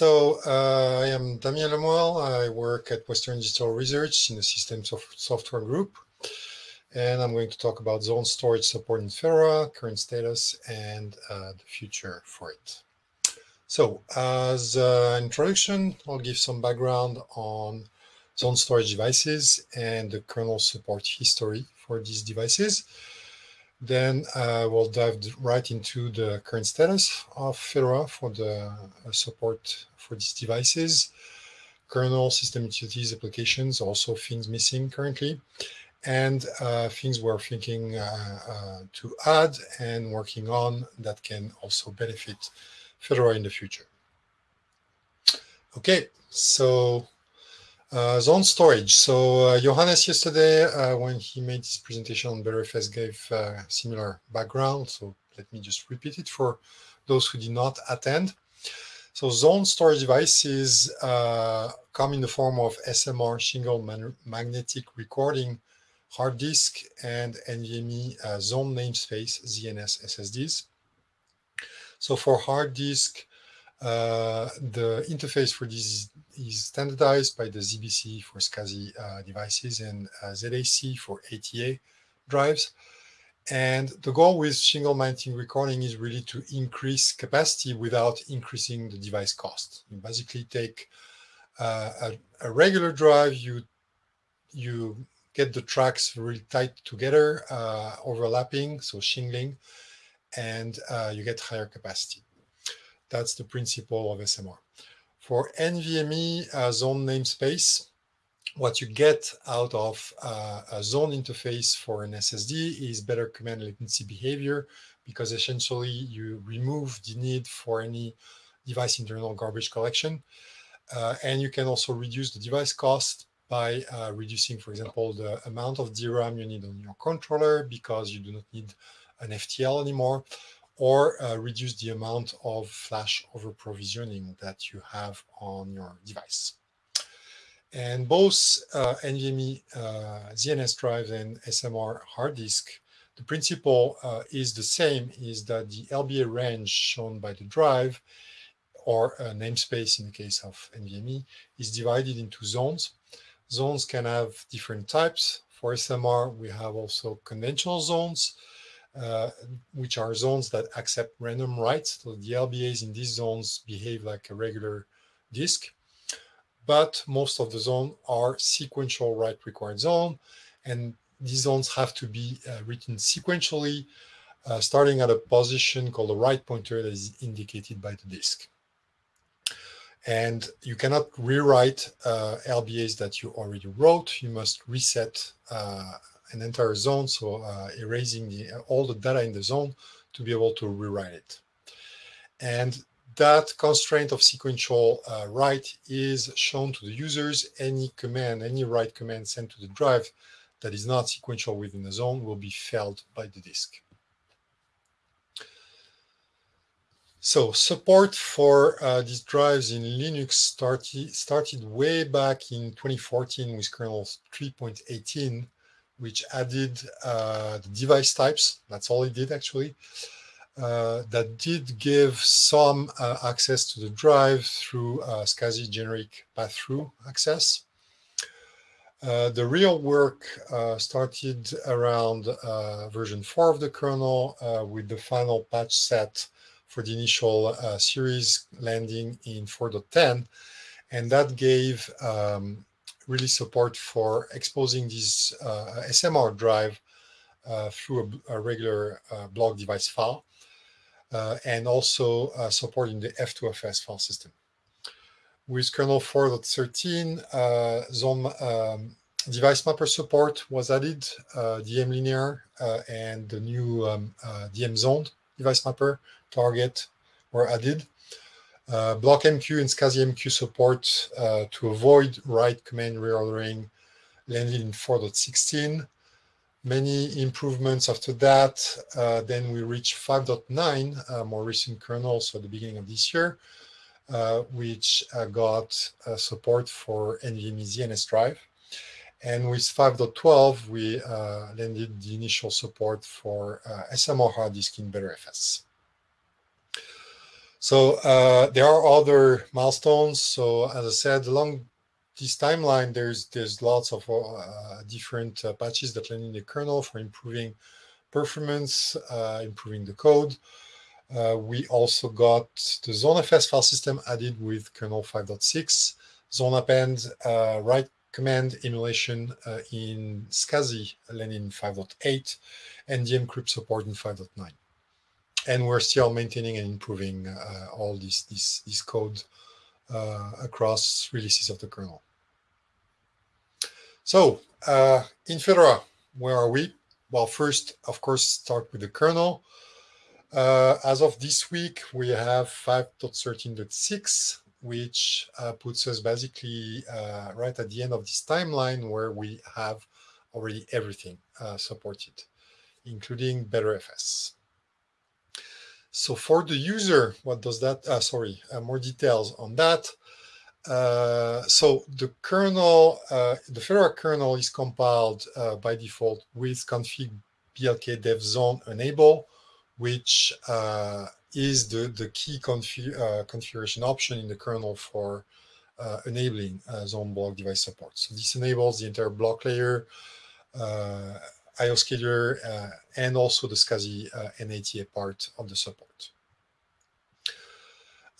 So uh, I am Damien Le Moal. I work at Western Digital Research in the Systems of Software Group. And I'm going to talk about zone storage support in Fedora, current status, and uh, the future for it. So as an introduction, I'll give some background on zone storage devices and the kernel support history for these devices. Then uh, we'll dive right into the current status of Fedora for the uh, support for these devices, kernel system utilities applications, also things missing currently, and uh, things we're thinking uh, uh, to add and working on that can also benefit Fedora in the future. Okay, so uh, zone storage. So uh, Johannes yesterday, uh, when he made his presentation on Btrfs, gave uh, similar background. So let me just repeat it for those who did not attend. So zone storage devices uh, come in the form of SMR shingled magnetic recording hard disk and NVMe uh, zone namespace ZNS SSDs. So for hard disk, uh, the interface for this is standardized by the ZBC for SCSI uh, devices and uh, ZAC for ATA drives. And the goal with shingled magnetic recording is really to increase capacity without increasing the device cost. You basically take uh, a, a, regular drive, you, you get the tracks really tight together, uh, overlapping, so shingling, and uh, you get higher capacity. That's the principle of SMR. For NVMe uh, zone namespace, what you get out of uh, a zone interface for an SSD is better command latency behavior because essentially you remove the need for any device internal garbage collection. Uh, and you can also reduce the device cost by uh, reducing, for example, the amount of DRAM you need on your controller because you do not need an FTL anymore, or uh, reduce the amount of flash over provisioning that you have on your device. And both uh, NVMe uh, ZNS drives and SMR hard disk, the principle uh, is the same, is that the LBA range shown by the drive or namespace in the case of NVMe is divided into zones. Zones can have different types. For SMR, we have also conventional zones, uh, which are zones that accept random writes. So the LBAs in these zones behave like a regular disk, but most of the zones are sequential write required zone, and these zones have to be uh, written sequentially, uh, starting at a position called the write pointer that is indicated by the disk. And you cannot rewrite uh, LBAs that you already wrote. You must reset uh, an entire zone, so uh, erasing the, all the data in the zone to be able to rewrite it. And that constraint of sequential uh, write is shown to the users. Any command, any write command sent to the drive that is not sequential within the zone will be failed by the disk. So support for uh, these drives in Linux started, started way back in 2014 with kernel 3.18 which added uh, the device types. That's all it did actually. Uh, that did give some uh, access to the drive through uh, SCSI generic pass-through access. Uh, the real work uh, started around uh, version 4 of the kernel with the final patch set for the initial series landing in 4.10. And that gave um, really support for exposing this SMR drive uh, through a, a regular uh, block device file and also supporting the F2FS file system. With kernel 4.13, zone um, device mapper support was added, uh, DM linear uh, and the new um, uh, DM zoned device mapper target were added. Uh, BlockMQ and SCSI MQ support uh, to avoid write command reordering landed in 4.16. Many improvements after that. Uh, then we reached 5.9, uh, more recent kernel, so at the beginning of this year, uh, which uh, got support for NVMe ZNS drive. And with 5.12, we landed the initial support for SMR hard disk in Btrfs. So uh, there are other milestones. So as I said, along this timeline, there's there's lots of uh, different uh, patches that land in the kernel for improving performance, uh, improving the code. Uh, we also got the ZoneFS file system added with kernel 5.6, zone append, uh, write command emulation in SCSI land in 5.8, and dmcrypt support in 5.9 and we're still maintaining and improving uh, all this this this code uh, across releases of the kernel. So uh, in Fedora, where are we? Well, first, of course, start with the kernel. Uh, as of this week, we have 5.13.6, which uh, puts us basically uh, right at the end of this timeline where we have already everything supported, including Btrfs. So for the user, what does that, uh, sorry, uh, more details on that. Uh, so the kernel, uh, the Fedora kernel is compiled uh, by default with config blk dev zone enable, which uh, is the, the key config, configuration option in the kernel for enabling zone block device support. So this enables the entire block layer, IOScaler, uh, and also the SCSI uh, NATA part of the support.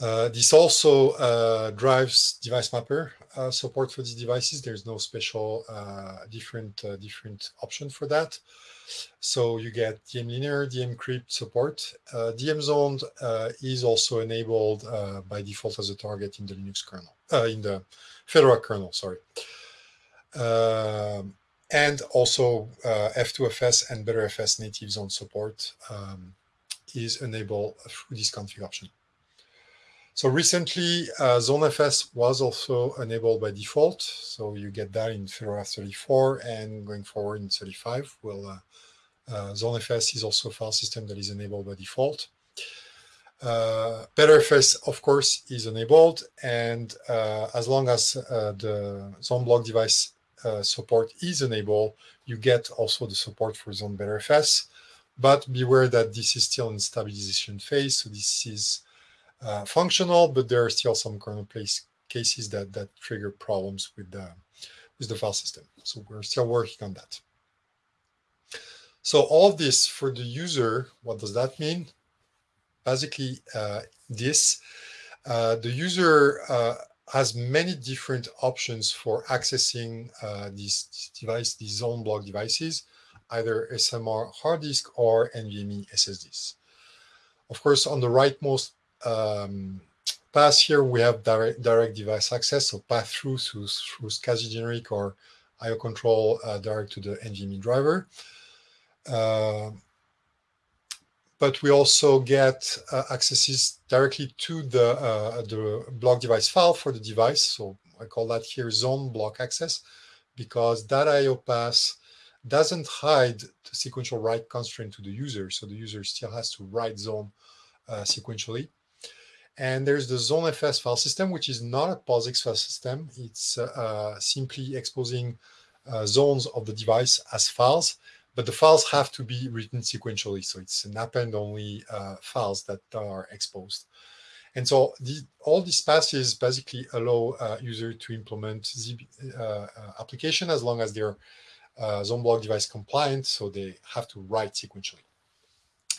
Uh, this also uh, drives device mapper uh, support for these devices. There's no special uh, different different option for that. So you get DM linear, DM crypt support. DM zoned is also enabled by default as a target in the Linux kernel, in the Fedora kernel. Sorry. Um, and also uh, F2FS and Btrfs native zone support um, is enabled through this config option. So recently, uh, ZoneFS was also enabled by default. So you get that in Fedora 34 and going forward in 35, will uh, uh, ZoneFS is also a file system that is enabled by default. Uh, Btrfs, of course, is enabled. And uh, as long as uh, the zone block device uh, support is enabled, you get also the support for Zone Btrfs. But beware that this is still in stabilization phase. So this is uh, functional, but there are still some kernel place cases that, that trigger problems with the, with the file system. So we're still working on that. So all this for the user, what does that mean? Basically, uh, this, uh, the user uh, has many different options for accessing uh, these, device, these zone block devices, either SMR hard disk or NVMe SSDs. Of course, on the rightmost um, pass here, we have direct, direct device access, so path through through, through SCSI generic or IO control uh, direct to the NVMe driver. Uh, but we also get uh, accesses directly to the, uh, the block device file for the device. So I call that here zone block access because that IO pass doesn't hide the sequential write constraint to the user. So the user still has to write zone uh, sequentially. And there's the ZoneFS file system, which is not a POSIX file system. It's uh, simply exposing uh, zones of the device as files but the files have to be written sequentially. So it's an append-only uh, files that are exposed. And so the, all these passes basically allow uh, user to implement the uh, uh, application as long as they're uh, zone block device compliant. So they have to write sequentially.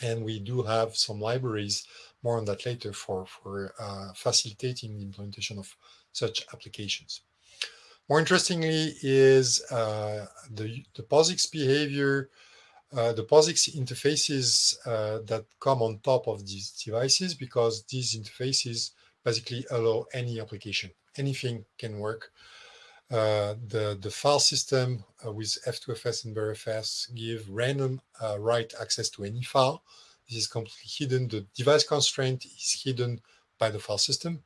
And we do have some libraries, more on that later, for, for uh, facilitating the implementation of such applications. More interestingly is uh, the, the POSIX behavior, uh, the POSIX interfaces uh, that come on top of these devices because these interfaces basically allow any application. Anything can work. Uh, the, the file system uh, with F2FS and Btrfs give random write access to any file. This is completely hidden. The device constraint is hidden by the file system.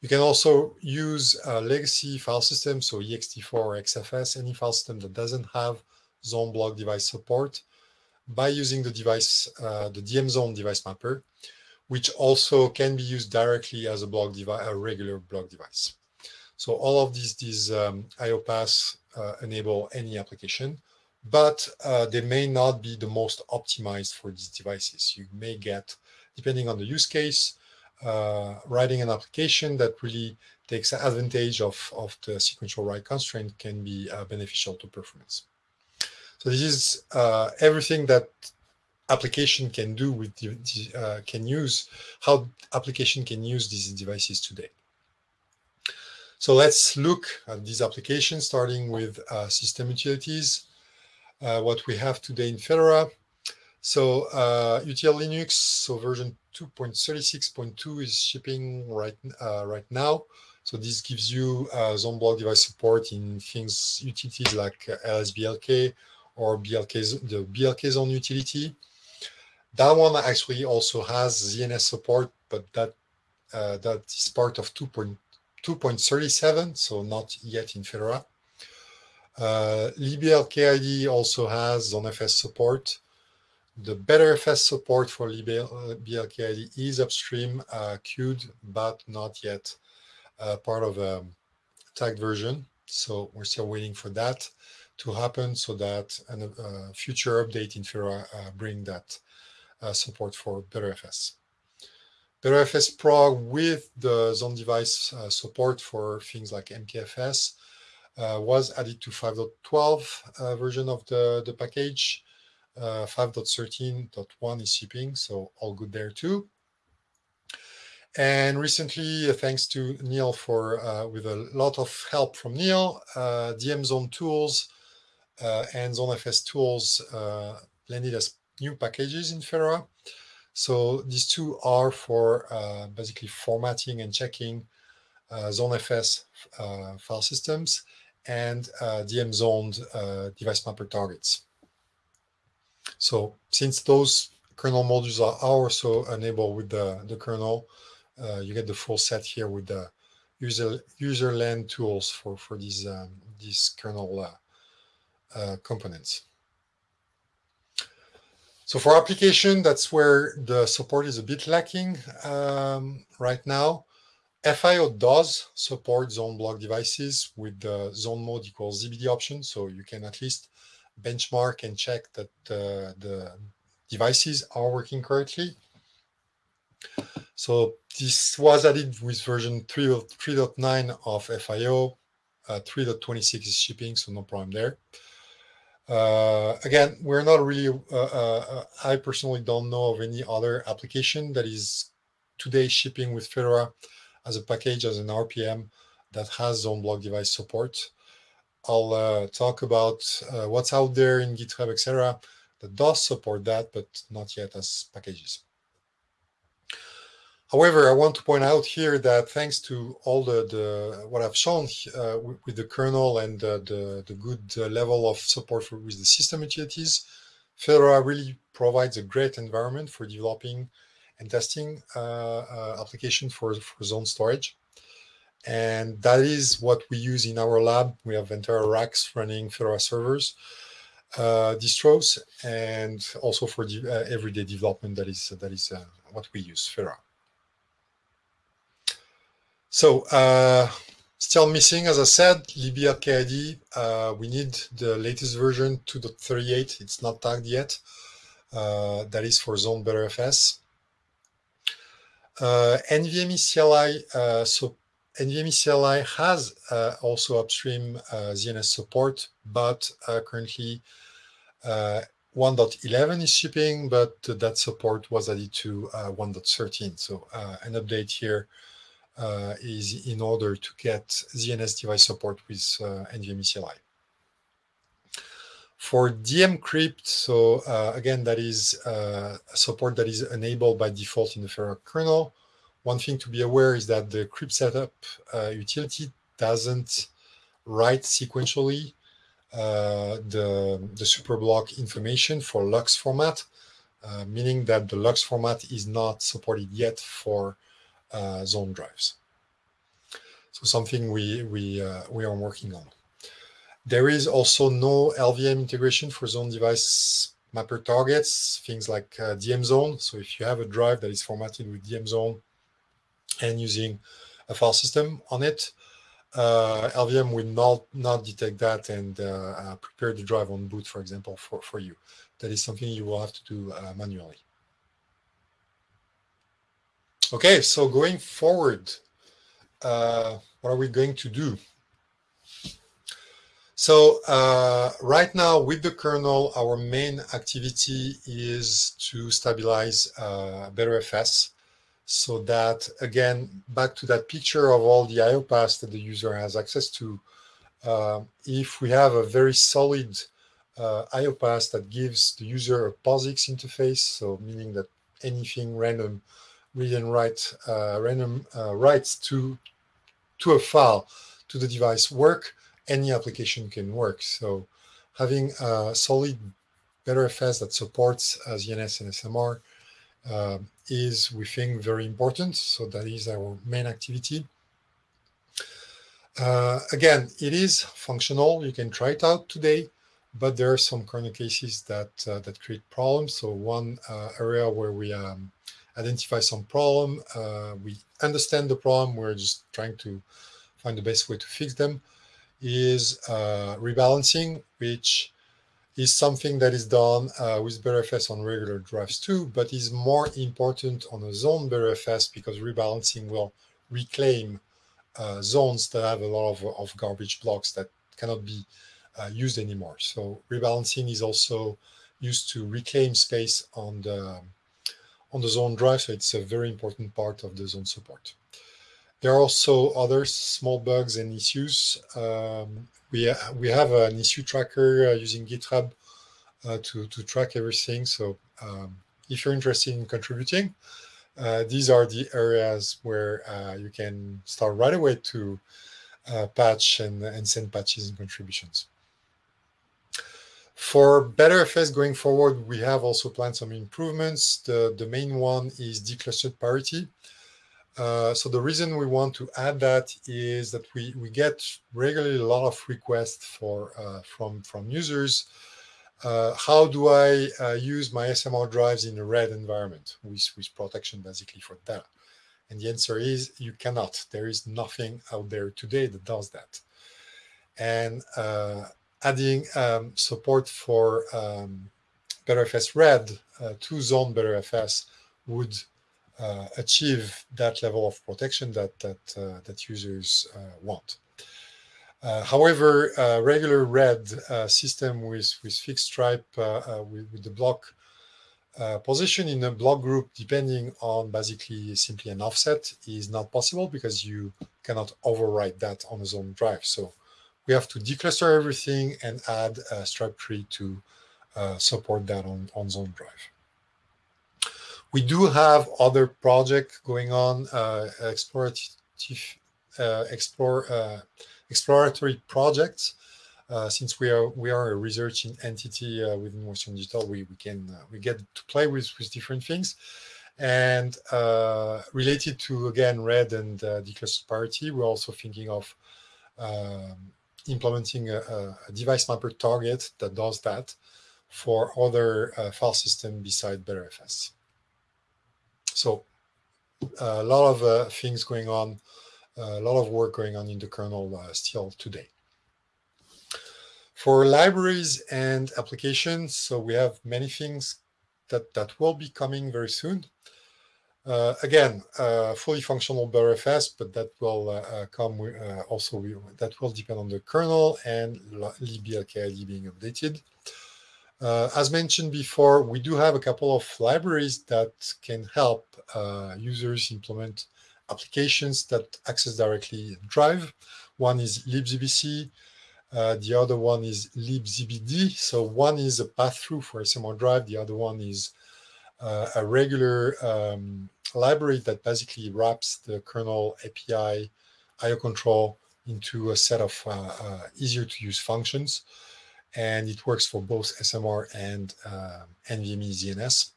You can also use a legacy file system, so ext4 or XFS, any file system that doesn't have zone block device support by using the device, uh, the DM zone device mapper, which also can be used directly as a block device, a regular block device. So all of these, these um, IO paths uh, enable any application, but uh, they may not be the most optimized for these devices. You may get, depending on the use case, uh, writing an application that really takes advantage of, of the sequential write constraint can be uh, beneficial to performance. So this is uh, everything that application can do with the, uh, can use how application can use these devices today. So let's look at these applications, starting with uh, system utilities. Uh, what we have today in Fedora. So uh, util-linux, so version 2.36.2 is shipping right uh, right now. So this gives you uh, zone block device support in things utilities like LSBLK or BLK, the BLK zone utility. That one actually also has ZNS support, but that uh, that is part of 2.37, so not yet in Fedora. Uh, libblkid also has ZoneFS support. The Btrfs support for libblkid is upstream uh, queued, but not yet uh, part of a tagged version. So we're still waiting for that to happen so that a uh, future update in Fedora uh, bring that uh, support for better Btrfs. Btrfs Prog with the zone device uh, support for things like MKFS was added to 5.12 version of the, the package. 5.13.1 is shipping, so all good there too. And recently, uh, thanks to Neil for uh, with a lot of help from Neil, uh, DM Zone tools and ZoneFS tools landed as new packages in Fedora. So these two are for uh, basically formatting and checking uh, ZoneFS uh, file systems and DM zoned device mapper targets. So since those kernel modules are also enabled with the, the kernel, uh, you get the full set here with the user user land tools for for these um, these kernel uh, uh, components. So for application, that's where the support is a bit lacking um, right now. FIO does support zone block devices with the zone mode equals ZBD option, so you can at least benchmark and check that uh, the devices are working correctly. So this was added with version 3.9 of FIO. Uh, 3.26 is shipping, so no problem there. Uh, again, we're not really, uh, uh, uh, I personally don't know of any other application that is today shipping with Fedora as a package, as an RPM that has zone block device support. I'll uh, talk about what's out there in GitHub, etc., that does support that, but not yet as packages. However, I want to point out here that thanks to all the, the what I've shown uh, with, the kernel and uh, the, the good uh, level of support for, with the system utilities, Fedora really provides a great environment for developing and testing uh, uh, application for, for zone storage. And that is what we use in our lab. We have entire racks running Fedora servers, uh, distros, and also for everyday development, that is, that is what we use, Fedora. So uh, still missing, as I said, libblkid. Uh, we need the latest version 2.38. It's not tagged yet. Uh, that is for Zone Btrfs. Uh, NVMe CLI. Uh, so NVMe CLI has uh, also upstream uh, ZNS support, but uh, currently uh, 1.11 is shipping, but that support was added to 1.13. So an update here is in order to get ZNS device support with NVMe CLI. For dmcrypt, so uh, again, that is uh, support that is enabled by default in the Fedora kernel. One thing to be aware is that the cryptsetup uh, utility doesn't write sequentially uh, the, the superblock information for LUKS format, uh, meaning that the LUKS format is not supported yet for uh, zone drives. So something we we we are working on. There is also no LVM integration for zone device mapper targets, things like uh, DM zone. So if you have a drive that is formatted with DM zone and using a file system on it, uh, LVM will not not detect that and uh, uh, prepare the drive on boot, for example, for for you. That is something you will have to do uh, manually. Okay, so going forward, uh, what are we going to do? So uh, right now with the kernel, our main activity is to stabilize uh, Btrfs so that, again, back to that picture of all the IO paths that the user has access to, uh, if we have a very solid uh, IO path that gives the user a POSIX interface, so meaning that anything random read and write uh, random uh, writes to to a file to the device work, any application can work. So having a solid Btrfs that supports uh, ZNS and SMR uh, is, we think, very important. So that is our main activity. Uh, again, it is functional. You can try it out today, but there are some corner cases that uh, that create problems. So one uh, area where we um, identify some problem, uh, we understand the problem. We're just trying to find the best way to fix them. Is uh, rebalancing, which is something that is done uh, with Btrfs on regular drives too, but is more important on a zone Btrfs because rebalancing will reclaim uh, zones that have a lot of, of garbage blocks that cannot be uh, used anymore. So rebalancing is also used to reclaim space on the on the zone drive. So it's a very important part of the zone support. There are also other small bugs and issues. Um, we, we have an issue tracker uh, using GitHub uh, to, to track everything. So um, if you're interested in contributing, uh, these are the areas where you can start right away to patch and, and send patches and contributions. For Btrfs going forward, we have also planned some improvements. The, the main one is declustered parity. Uh, so the reason we want to add that is that we, we get regularly a lot of requests for uh, from, from users. Uh, how do I uh, use my SMR drives in a RAID environment with, with protection basically for data? And the answer is you cannot. There is nothing out there today that does that. And uh, adding um, support for um, Btrfs RAID to Zone Btrfs would uh, achieve that level of protection that that uh, that users uh, want. Uh, however, regular RAID uh, system with with fixed stripe with, with, the block position in a block group, depending on basically simply an offset, is not possible because you cannot overwrite that on a zone drive. So we have to decluster everything and add a stripe tree to uh, support that on, on Zone Drive. We do have other projects going on, uh, explorative, uh, explore, uh, exploratory projects. Uh, since we are we are a researching entity uh, within Western Digital, we we can we get to play with with different things. And related to again RAID and uh, declustered parity, we're also thinking of um, implementing a, a, device mapper target that does that for other uh, file system beside Btrfs. So a lot of uh, things going on, a lot of work going on in the kernel uh, still today. For libraries and applications, so we have many things that, that will be coming very soon. Uh, again, uh, fully functional Btrfs, but that will uh, uh come uh, also, that will depend on the kernel and libblkid being updated. Uh, as mentioned before, we do have a couple of libraries that can help users implement applications that access directly Drive. One is libzbc, the other one is libzbd. So one is a pass-through for SMR Drive, the other one is uh, a regular um, library that basically wraps the kernel API IO control into a set of uh, uh, easier to use functions. And it works for both SMR and uh, NVMe ZNS.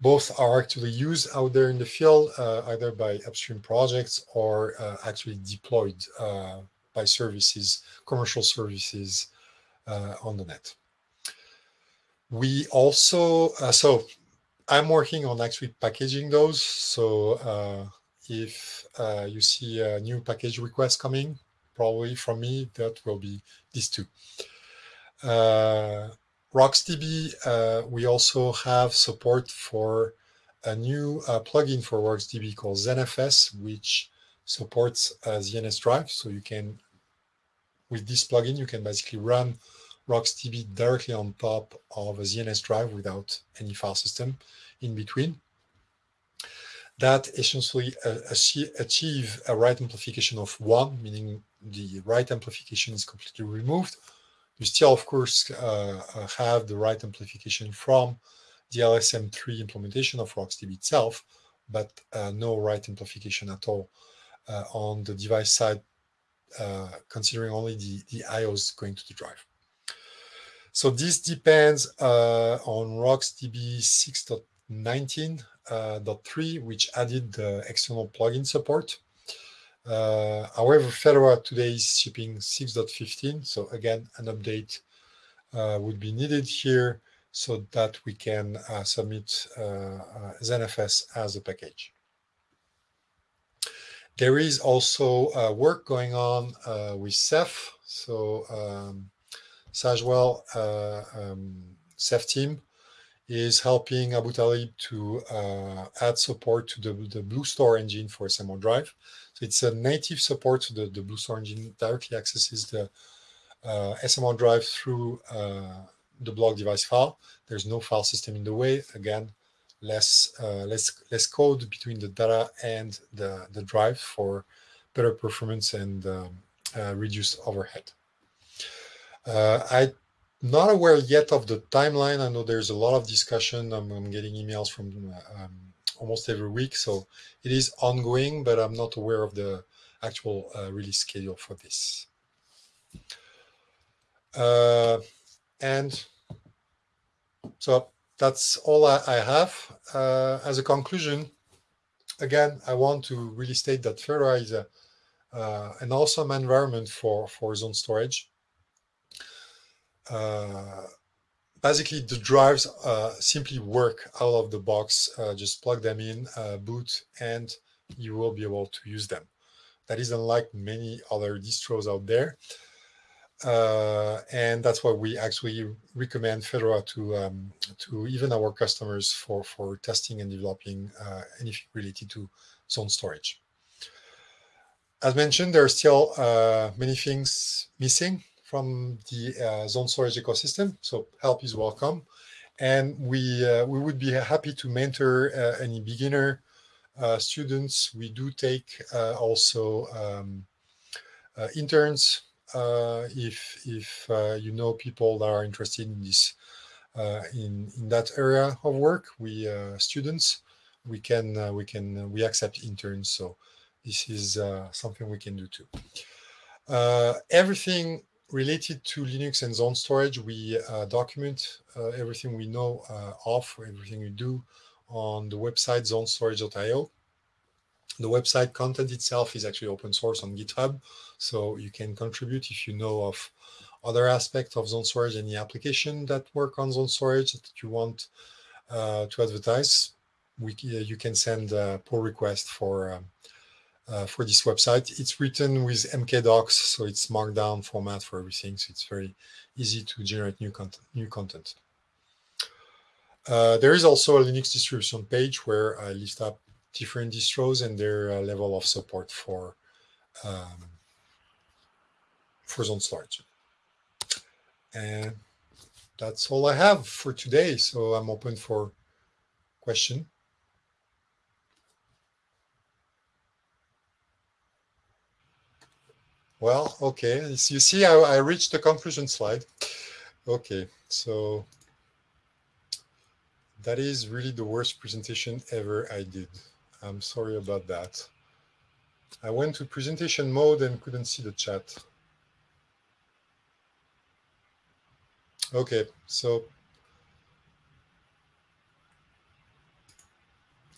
Both are actually used out there in the field, uh, either by upstream projects or uh, actually deployed by services, commercial services on the net. We also, so I'm working on actually packaging those. So uh, if uh, you see a new package request coming, probably from me, that will be these two. Uh, RocksDB, uh, we also have support for a new uh, plugin for RocksDB called ZenFS, which supports uh, ZNS Drive. So you can, with this plugin, you can basically run RocksDB directly on top of a ZNS drive without any file system in between. That essentially uh, achieve a write amplification of one, meaning the write amplification is completely removed. You still, of course, uh, uh have the write amplification from the LSM tree implementation of RocksDB itself, but uh, no write amplification at all uh, on the device side, considering only the, the IOs going to the drive. So this depends on RocksDB 6.19.3, uh, which added the external plugin support. Uh, however, Fedora today is shipping 6.15, so again, an update uh, would be needed here so that we can uh, submit uh, uh, ZenFS as a package. There is also work going on with Ceph. So um, Sage Weil um, Ceph team is helping Abutalib to uh, add support to the, the BlueStore engine for SMR Drive. So it's a native support, so the, the BlueStore engine directly accesses the uh, SMR Drive through uh, the block device file. There's no file system in the way. Again, less uh, less less code between the data and the the drive for better performance and um, uh, reduced overhead. Uh, I'm not aware yet of the timeline. I know there's a lot of discussion. I'm, I'm getting emails from uh, um, almost every week, so it is ongoing, but I'm not aware of the actual uh, release schedule for this. Uh, and so that's all I, I have. Uh, as a conclusion, again, I want to really state that Fedora is a, uh, an awesome environment for, for zone storage. Uh, basically, the drives uh, simply work out of the box. Uh, just plug them in, boot, and you will be able to use them. That is unlike many other distros out there. Uh, and that's why we actually recommend Fedora to um, to even our customers for for testing and developing uh, anything related to zone storage. As mentioned, there are still uh, many things missing from the uh, zone storage ecosystem, so help is welcome. And we uh, we would be happy to mentor uh, any beginner students. We do take also um, interns uh, if if uh, you know people that are interested in this uh, in in that area of work, we students we can we can we accept interns. So this is something we can do too. everything related to Linux and zone storage, we uh, document uh, everything we know uh, of, everything we do on the website zonestorage.io. The website content itself is actually open source on GitHub, so you can contribute if you know of other aspects of zone storage, any application that work on zone storage that you want uh, to advertise. We, uh, you can send a pull request for um, uh, for this website. It's written with MKDocs, so it's markdown format for everything. So it's very easy to generate new content. New content. Uh, there is also a Linux distribution page where I list up different distros and their uh, level of support for um, for zone storage. And that's all I have for today. So I'm open for question. Well, okay. You see, I, I reached the conclusion slide. Okay, so that is really the worst presentation ever I did. I'm sorry about that. I went to presentation mode and couldn't see the chat. Okay, so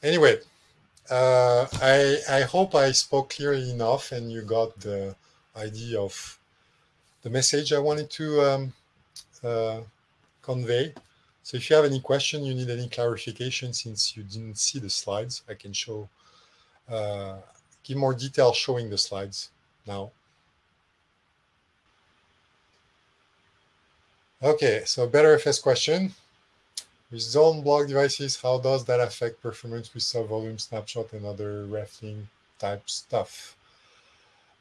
anyway, uh, I, I hope I spoke clearly enough and you got the idea of the message I wanted to um, uh, convey. So if you have any question, you need any clarification since you didn't see the slides, I can show, uh, give more detail showing the slides now. Okay, so Btrfs question. with zone block devices, how does that affect performance with sub-volume snapshot and other reflink type stuff?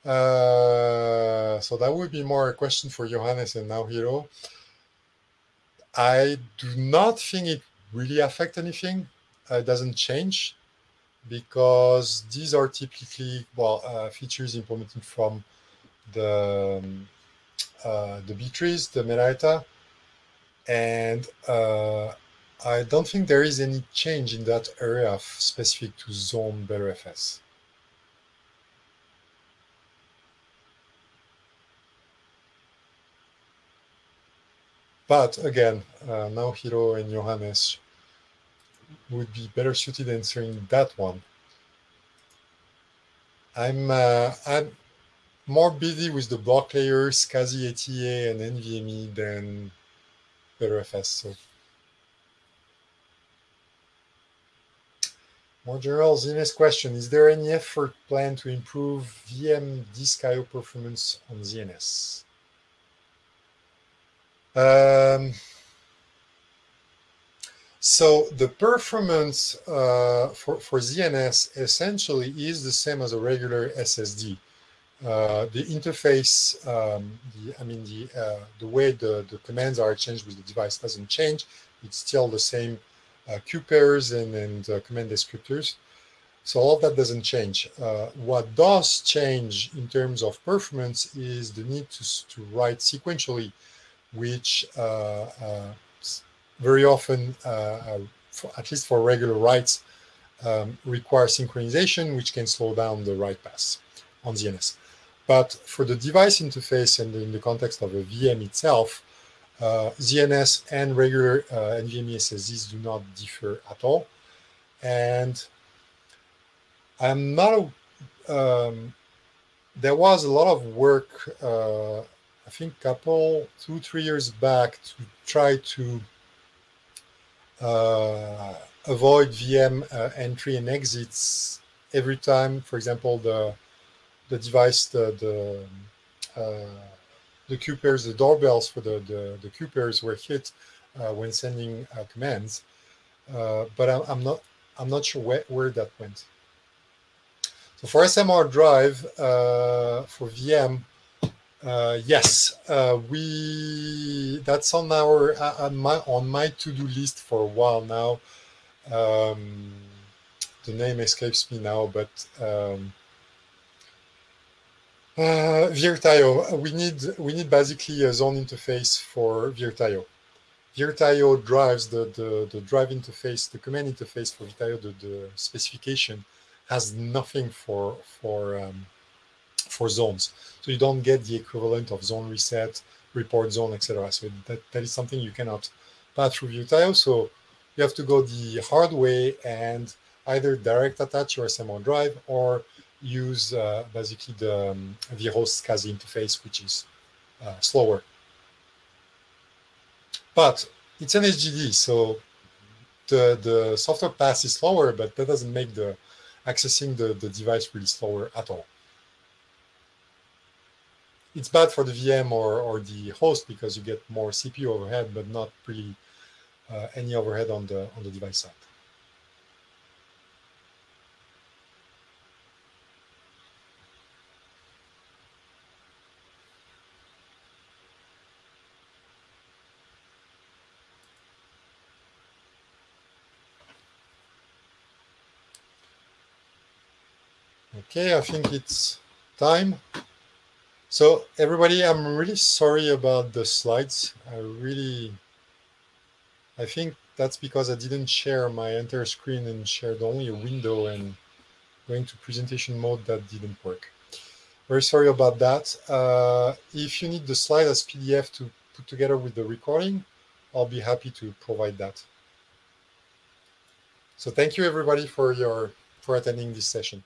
Uh, so that would be more a question for Johannes and Naohiro. I do not think it really affect anything. Uh, it doesn't change because these are typically well uh, features implemented from the um, uh, the B trees, the metadata, and uh, I don't think there is any change in that area specific to zone Btrfs. But again, uh, Naohiro and Johannes would be better suited answering that one. I'm uh, I'm more busy with the block layers, SCSI ATA and NVMe than Btrfs. So more general ZNS question: Is there any effort planned to improve VM disk I/O performance on ZNS? Um, so the performance uh, for, for ZNS essentially is the same as a regular SSD. Uh, the interface, um, the, I mean, the, uh, the way the, the commands are exchanged with the device doesn't change. It's still the same uh, queue pairs and, and uh, command descriptors. So all that doesn't change. Uh, what does change in terms of performance is the need to, to write sequentially which uh, uh, very often, uh, for, at least for regular writes, um, require synchronization, which can slow down the write pass on ZNS. But for the device interface and in the context of a VM itself, uh, ZNS and regular uh, NVMe SSDs do not differ at all. And I'm not, a, um, there was a lot of work uh, I think couple two three years back to try to uh, avoid VM uh, entry and exits every time. For example, the the device the the uh, the queue pairs, the doorbells for the the, the queue pairs were hit uh, when sending uh, commands. Uh, but I'm, I'm, not I'm not sure where, where that went. So for SMR drive for VM, uh, yes, uh, we that's on our uh, on my on my to-do list for a while now. Um, the name escapes me now, but um, uh, VirtIO. We need we need basically a zone interface for VirtIO. VirtIO drives the, the the drive interface, the command interface for VirtIO. The, the specification has nothing for for um, for zones. So you don't get the equivalent of zone reset, report zone, etc. So that, that is something you cannot pass through VirtIO. So you have to go the hard way and either direct attach your SMR drive or use uh, basically the um, VirtIO SCSI interface, which is uh, slower. But it's an SGD, so the, the software pass is slower, but that doesn't make the accessing the, the device really slower at all it's bad for the VM or, or the host because you get more CPU overhead, but not really uh, any overhead on the on the device side. Okay, I think it's time. So everybody, I'm really sorry about the slides. I really, I think that's because I didn't share my entire screen and shared only a window and going to presentation mode that didn't work. Very sorry about that. Uh, if you need the slide as PDF to put together with the recording, I'll be happy to provide that. So thank you everybody for your for attending this session.